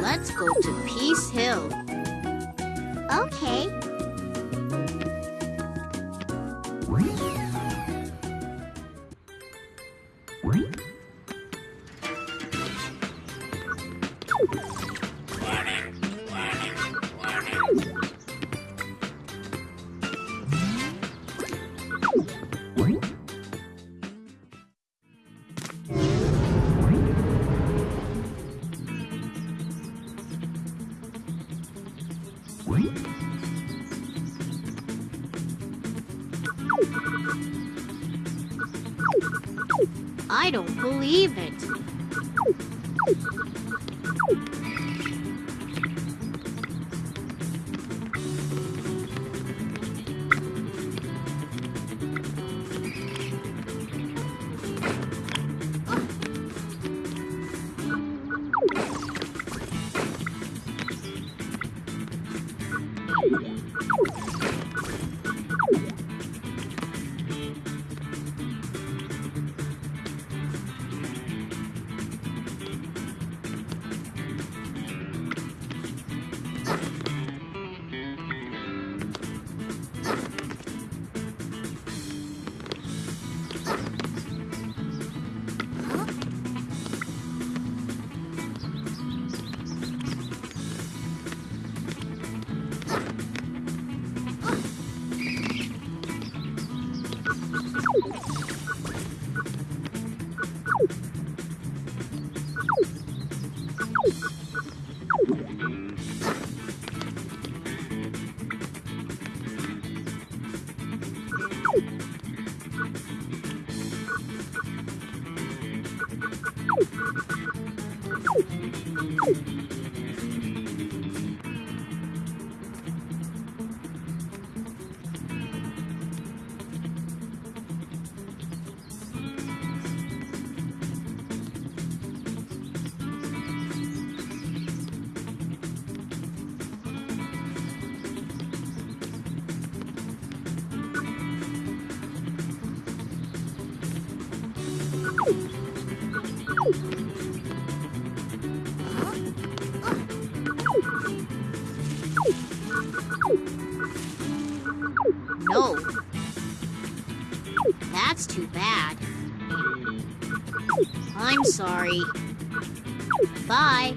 Let's go to Peace Hill. Okay. I don't believe it. Tchau. you No. That's too bad. I'm sorry. Bye.